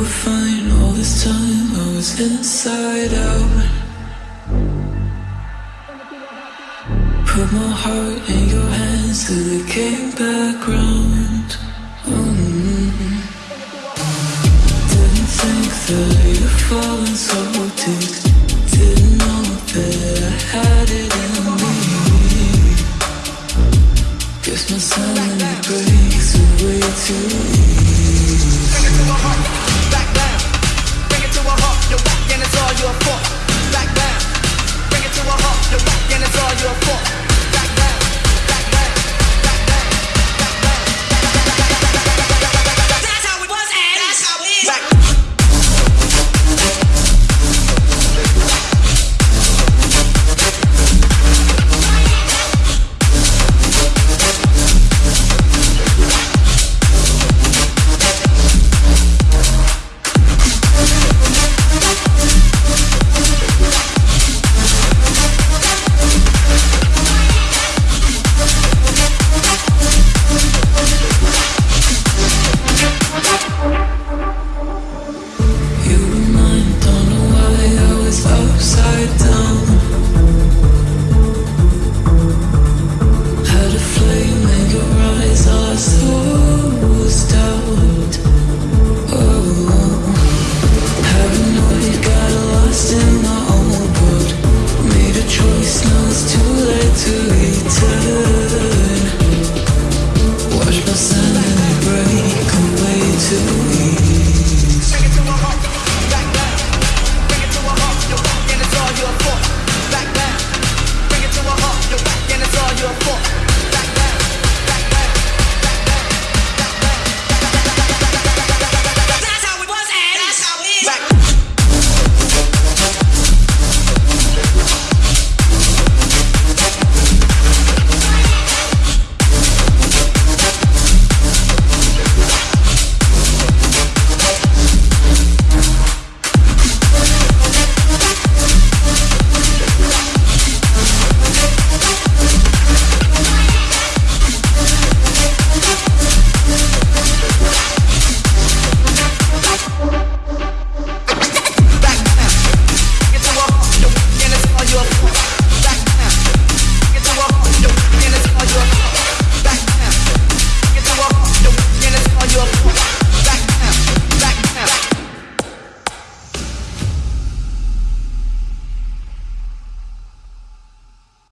were fine all this time. I was inside out. Put my heart in your hands till it came back round. Mm -hmm. Didn't think that you'd fallen so deep. Didn't know that I had it in me. Guess my silence breaks away too easy.